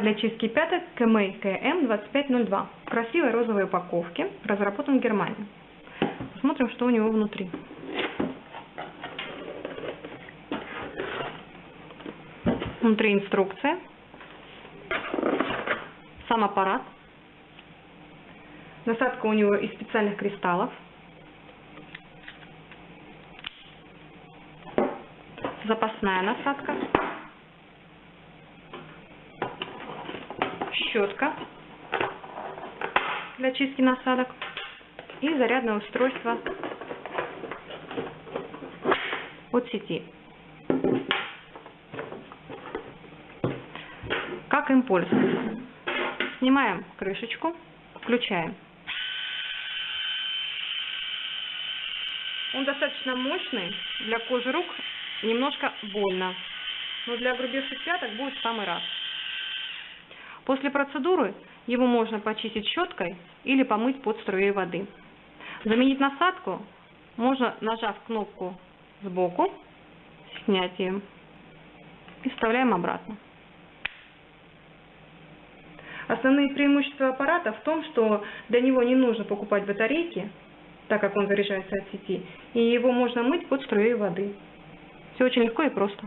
для чистки пяток КМ КМ 2502 в красивой розовой упаковке, разработан в Германии. Смотрим, что у него внутри. Внутри инструкция, сам аппарат. Насадка у него из специальных кристаллов. Запасная насадка. Щетка для чистки насадок. И зарядное устройство от сети. Как им пользоваться? Снимаем крышечку, включаем. Он достаточно мощный, для кожи рук немножко больно, но для грубейших пяток будет в самый раз. После процедуры его можно почистить щеткой или помыть под струей воды. Заменить насадку можно, нажав кнопку сбоку, снятием, и вставляем обратно. Основные преимущества аппарата в том, что для него не нужно покупать батарейки, так как он заряжается от сети, и его можно мыть под струей воды. Все очень легко и просто.